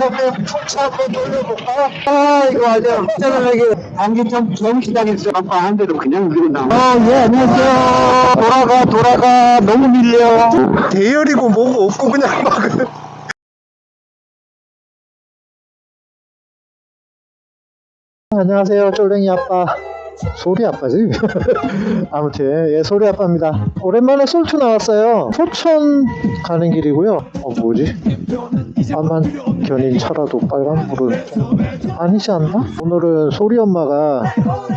한번 풍차 한번 돌려볼까? 아 이거 아니야. 짜증나게 안기점 경시당했어 아빠 한 대로 그냥 밀고 나와. 아예 안녕하세요. 돌아가 돌아가. 너무 밀려. 대열이고 뭐고 없고 그냥 막. 안녕하세요 쫄랭이 아빠 소리 아빠지? 아무튼 예 소리 아빠입니다. 오랜만에 솔투 나왔어요. 포천 가는 길이고요. 어 뭐지? 까만 견인 차라도 빨간 불은 좀 아니지 않나? 오늘은 소리 엄마가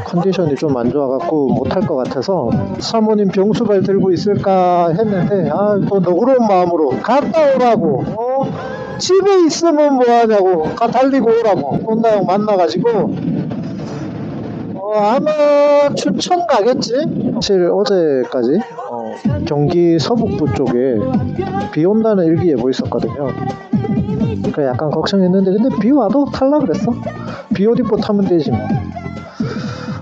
컨디션이 좀 안 좋아갖고 못할 것 같아서 사모님 병수발 들고 있을까 했는데 아또 너그러운 마음으로 갔다 오라고. 어? 집에 있으면 뭐하냐고. 가 달리고 오라고. 혼나 형 만나가지고 어, 아마 추천 가겠지? 사실 어제까지 어, 경기 서북부 쪽에 비 온다는 일기예보 있었거든요. 그래 약간 걱정했는데 근데 비 와도 탈라 그랬어. 비 옷 입고 타면 되지 뭐.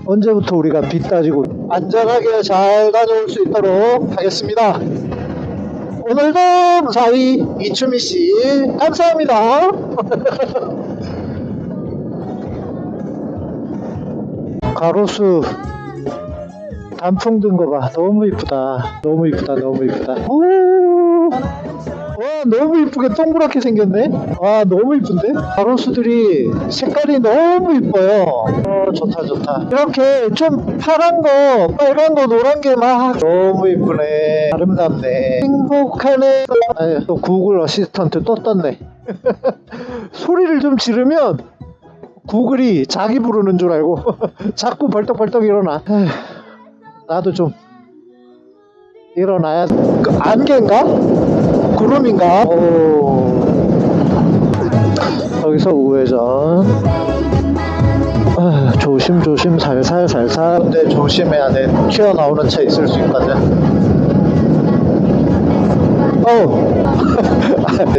언제부터 우리가 비 따지고 안전하게 잘 다녀올 수 있도록 하겠습니다. 오늘도 무사히 이추미 씨 감사합니다. 가로수 단풍 든 거 봐. 너무 이쁘다. 너무 이쁘다. 너무 이쁘다. 오! 와, 너무 이쁘게 동그랗게 생겼네. 와, 너무 이쁜데? 가로수들이 색깔이 너무 이뻐요. 어, 좋다, 좋다. 이렇게 좀 파란 거, 빨간 거, 노란 게 막 너무 이쁘네. 아름답네. 행복하네. 아유, 또 구글 어시스턴트 또 떴네. 소리를 좀 지르면 구글이 자기 부르는 줄 알고 자꾸 벌떡벌떡 일어나. 에휴, 나도 좀 일어나야. 그 안개인가? 구름인가? 오. 여기서 우회전. 아, 조심 조심 살살 살살. 근데 조심해야 돼. 튀어나오는 차 있을 수 있거든. 어.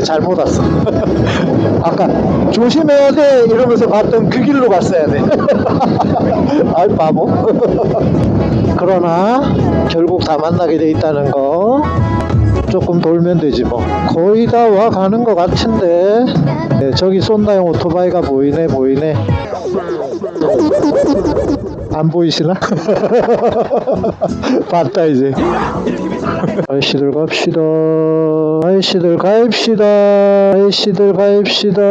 잘못 왔어. 아까 조심해야 돼 이러면서 갔던 그 길로 갔어야 돼. 아이 바보. 그러나 결국 다 만나게 돼 있다는 거. 조금 돌면 되지 뭐. 거의 다 와 가는 것 같은데. 네, 저기 쏜다형 오토바이가 보이네 보이네. 안 보이시나? 봤다 이제. 아이씨들 갑시다. 아이씨들 가입시다. 아이씨들 가입시다.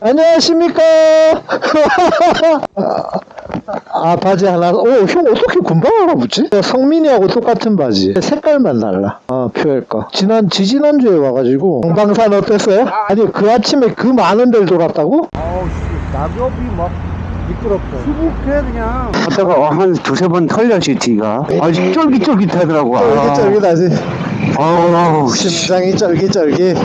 안녕하십니까? 아 바지 하나. 오형 어떻게 금방 알아보지? 성민이하고 똑같은 바지. 색깔만 달라. 아 거. 지난 지지난 주에 와가지고 동방산 어땠어요? 아니 그 아침에 그 많은 데를 돌았다고? 아우 씨 낙엽이 막 미끄럽고. 수북해 그냥 하다가 한 두세 번 털렸지 뒤가 아주 쫄깃쫄깃하더라고 아. 쫄깃쫄깃하지. 아우 씨, 심장이 쫄깃쫄깃.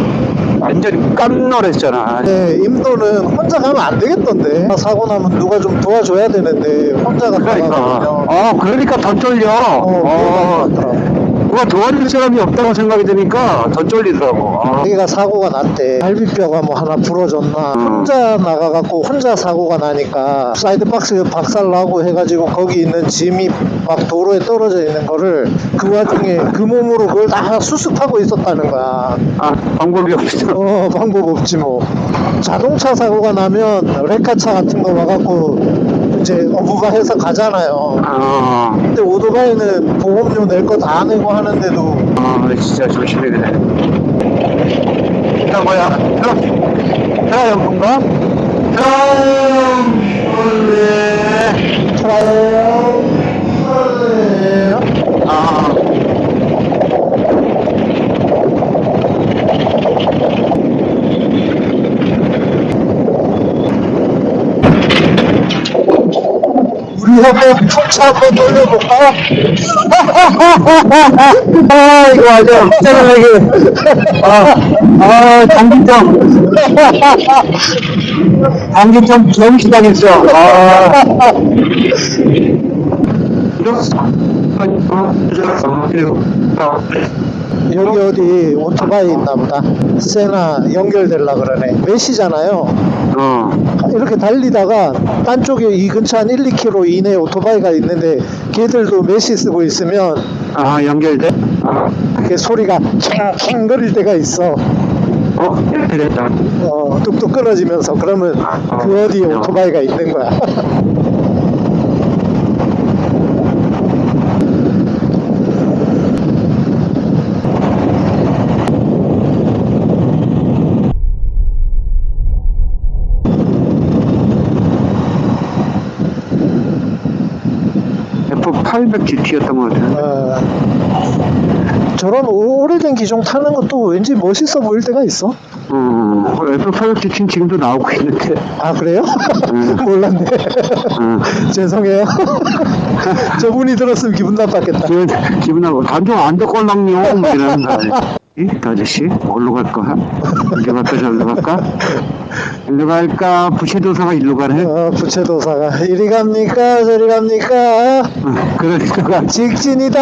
완전히 깜놀했잖아 네, 임도는 혼자 가면 안 되겠던데. 사고 나면 누가 좀 도와줘야 되는데 혼자 갔다 그러니까. 아 그러니까 더 쫄려 어, 어, 그렇더라고. 누가 도와줄 사람이 없다고 생각이 드니까 더 쫄리더라고 아. 자기가 사고가 났대. 갈비뼈가 뭐 하나 부러졌나. 음. 혼자 나가갖고 혼자 사고가 나니까 사이드 박스 박살 나고 해가지고 거기 있는 짐이 막 도로에 떨어져 있는 거를 그 와중에 그 몸으로 그걸 다 수습하고 있었다는 거야. 아 방법이 없어 어, 방법 없지 뭐. 자동차 사고가 나면 레카차 같은 거 와갖고 이제 어부가해서 가잖아요. 아, 근데 오토바이는 보험료 낼 거 다 내고 하는데도. 아 진짜 조심해야 돼 일단 뭐야? 트럭 트럭 연fun가? 트럭 트라이어 아 우리 한번 풍차 한번 돌려볼까? 아 이거 아니야 짜증나게 아, 아, 장기점. 장기점 경시당했어. 아. 여기 어디 오토바이 있나 보다 세나 연결될라 그러네 메시잖아요 어. 이렇게 달리다가 딴 쪽에 이 근처 한 1, 2km 이내에 오토바이가 있는데 걔들도 메시 쓰고 있으면 아, 연결돼? 그 소리가 캥캥 거릴 때가 있어 어? 됐다. 어, 뚝뚝 끊어지면서 그러면 그 어디에 오토바이가 있는 거야. F800 GT였던 것 같아요. 어, 저런 오- 오래된 기종 타는 것도 왠지 멋있어 보일 때가 있어. 음, F800 GT는 지금도 나오고 있는데. 아 그래요? 음. 몰랐네. 음. 죄송해요. 저분이 들었으면 기분 나빴겠다. 기분, 기분 나고, 단종 안 듣걸랑요? 뭐 이러는 거 아니야. 이 아저씨, 어디로 갈까? 이리 갈까, 저리로 갈까? 일로 갈까? 부채도사가 일로 가네? 어, 부채도사가 이리 갑니까 저리 갑니까 어, 그러니까. 직진이다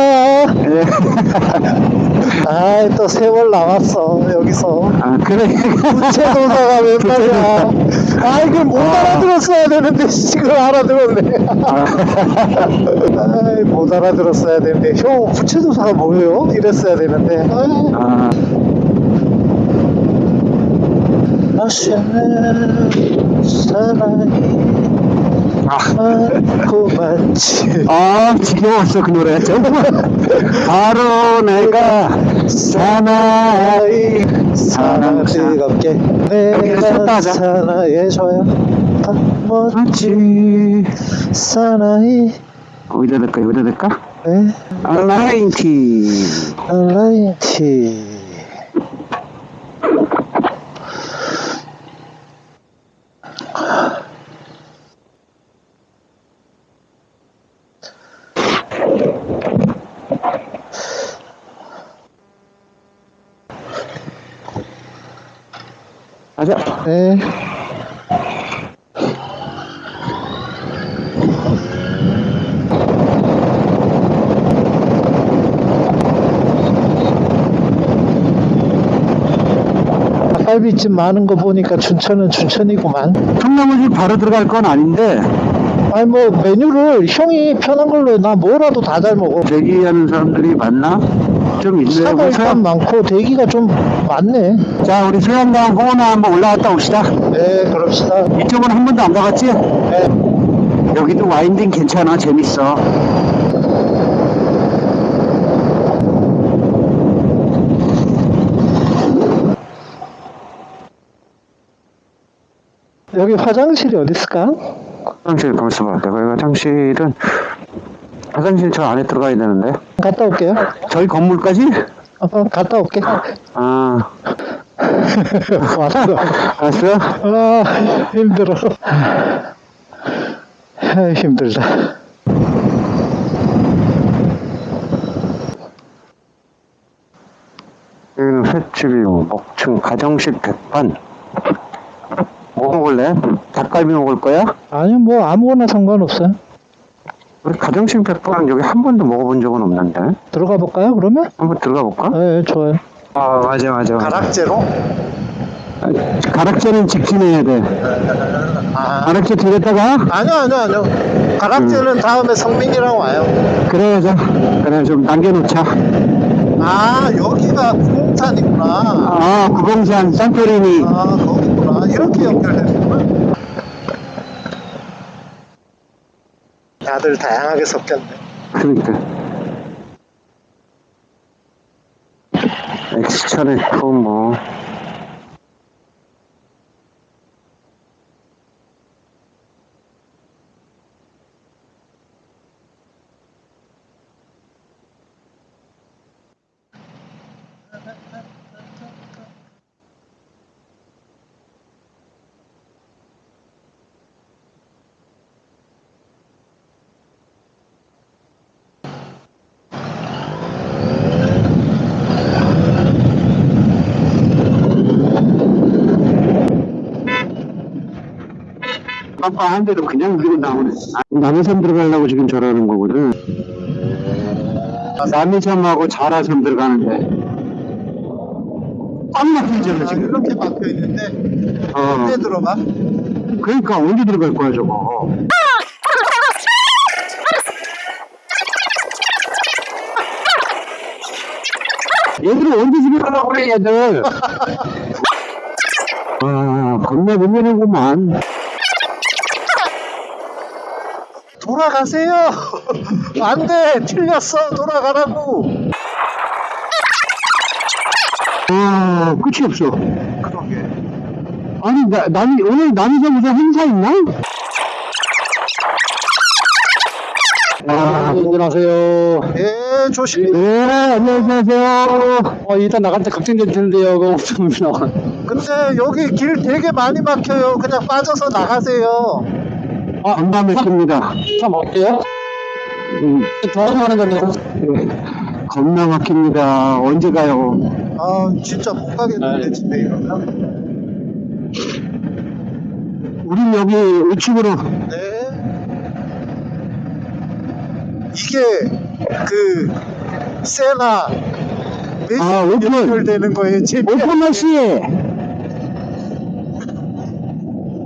예. 아이 또 세월 남았어 여기서 아, 그러니까. 부채도사가 웬 말이야 아 이걸 못 알아들었어야 되는데 지금 알아들었네 아이 못 알아들었어야 되는데 형 부채도사가 뭐예요? 이랬어야 되는데 아이, 아, 맛있는 사랑이 아. 많고 많지 아, 지겨웠어, 그 노래. 정말. 바로 내가 사나이. 사랑 뜨겁게 내가 하자. 사나해줘야 다 멋지 맞지. 사나이 어디다 될까, 여기다 될까? 네 알라인티. 라이티 가자. 네 닭갈비집 많은 거 보니까 춘천은 춘천이구만. 청나무집 바로 들어갈 건 아닌데, 아니 뭐 메뉴를 형이 편한 걸로 나 뭐라도 다 잘 먹어. 대기하는 사람들이 많나? 좀 있네요. 차가 그래서, 일단 많고 대기가 좀 많네. 자, 우리 소양강 호나 한번 올라갔다 옵시다. 네, 그럽시다. 이쪽은 한 번도 안 가봤지? 네. 여기도 와인딩 괜찮아, 재밌어. 여기 화장실이 어디 있을까? 화장실 가만있어 봐. 내가 이 화장실은, 화장실 저 안에 들어가야 되는데. 갔다 올게요. 저희 건물까지? 어, 갔다 올게. 아, 왔어. 알았어? 아, 힘들어. 아, 힘들다. 여기는 횟집이고, 목층, 가정식 백반. 뭐 먹을래? 닭갈비 먹을 거야? 아니, 뭐, 아무거나 상관없어요. 우리 가정식 백반 여기 한 번도 먹어본 적은 없는데. 들어가 볼까요, 그러면? 한번 들어가 볼까? 네, 좋아요. 아, 맞아, 맞아. 가락제로? 가락제는 직진해야 돼. 아, 가락제 들렸다가? 아니요, 아니요, 아니요. 가락제는 다음에 성민이랑 와요. 그래야죠. 그래, 좀 남겨놓자. 아, 여기가 부동산이구나. 아, 구봉산 산토리니. 아, 거기구나. 이렇게 연결되는구나. 다들 다양하게 섞였네. 그러니까. 엑스천에 또 뭐. 깜빡한데도 그냥 밀고 나오네. 아, 남해섬 들어가려고 지금 저러는 거거든. 남해섬하고 자라섬 들어가는데. 꽉 막히잖아, 지금. 이렇게 막혀 있는데 어. 언제 들어가? 그러니까 언제 들어갈 거야, 저거. 얘들은 언제 집에 가려고 그래, 얘들. 아, 겁나 문제는구만. 돌아가세요. 안 돼. 틀렸어. 돌아가라고. 아, 끝이 없어. 그러게. 아니, 나, 남이, 오늘 남이서 무슨 행사 있나? 아, 운전하세요. 예, 조심. 네, 안녕하세요. 어, 일단 나갈 때 걱정될 텐데요. 그거 엄청 나와. 근데 여기 길 되게 많이 막혀요. 그냥 빠져서 나가세요. 아, 안다 맥힙니다. 참 어때요? 음, 도와주는 건데. 겁나 막힙니다. 언제 가요? 아, 진짜 못 가겠는데 집에 이러면. 우린 여기 우측으로. 네. 이게 그 세나 아, 오픈. 연결되는 거예요. 제 오픈런 씨!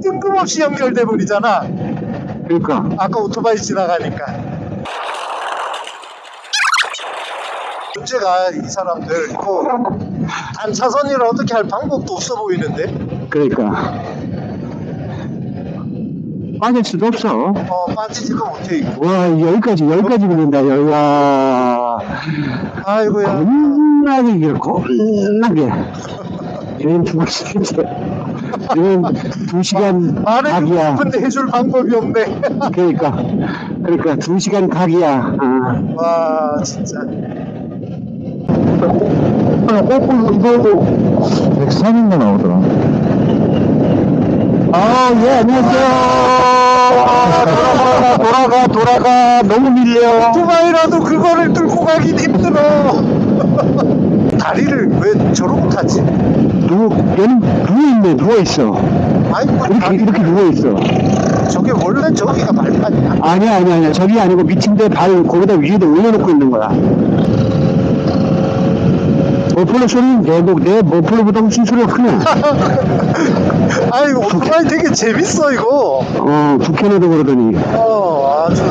뜬금없이 연결돼 버리잖아. 그러니까. 아까 오토바이 지나가니까. 문제가 이 사람들 이거 단차선이라 어떻게 할 방법도 없어 보이는데 그러니까. 빠질 수도 없어. 어 빠지지도 못해 이거 와, 여기까지, 여기까지 밀린다, 여기가. 아이고야 겁나게 길, 겁나게. 얘는 두 시간, 얘는 두 시간 각이야. 싶은데 해줄 방법이 없네 그러니까, 그러니까 두 시간 각이야. 아. 와 진짜 거꾸로 이거 103인가 나오더라. 아, 예, 안녕하세요. 아, 돌아가, 돌아가, 돌아가. 너무 밀려. 오토바이라도 그거를 뚫고 가긴 힘들어 다리를 왜 저러고 타지? 누, 얘는 누워 있네, 누워 있어. 아니 뭐 이렇게, 다리 이렇게 누워 있어. 저게 원래 저기가 발판이야 아니야, 아니야, 아니야. 저기 아니고 밑인데 발 거기다 위에다 올려놓고 있는 거야. 머플러 소리는 내, 목- 내 머플러보다 훨씬 소리가 크네. 아니 오토바이 되게 재밌어 이거 어, 북한에도 그러더니. 어 아주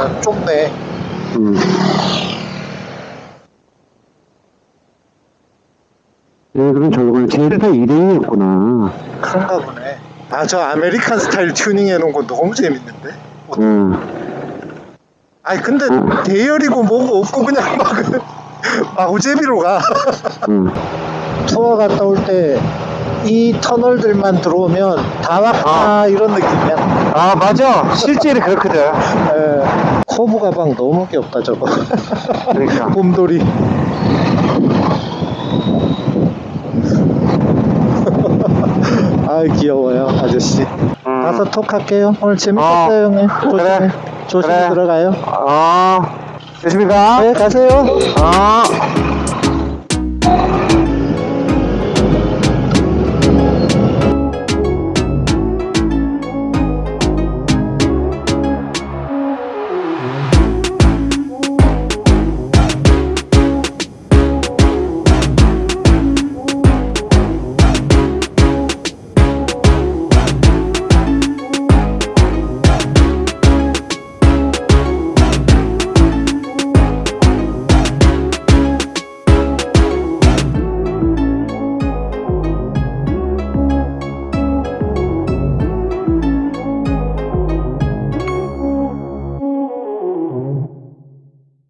아, 좁네 음. 네, 그럼 제일파 2등이었구나. 그런가 보네 아 저 American 스타일 튜닝 해놓은 거 너무 재밌는데 음. 아니 근데 어. 대열이고 뭐고 없고 그냥 막 마구잡이로 가 음. 투어 갔다 올 때 이 터널들만 들어오면 다 왔구나 이런 느낌이야 아, 맞아. 실제로 그렇거든. 에, 커브 가방 너무 귀엽다 저거 그러니까. 곰돌이 아 귀여워요 아저씨 가서 톡 할게요 오늘 재밌었어요 형님 조심히 그래. 조심히 그래. 들어가요 아, 조심히 가. 네 가세요 아.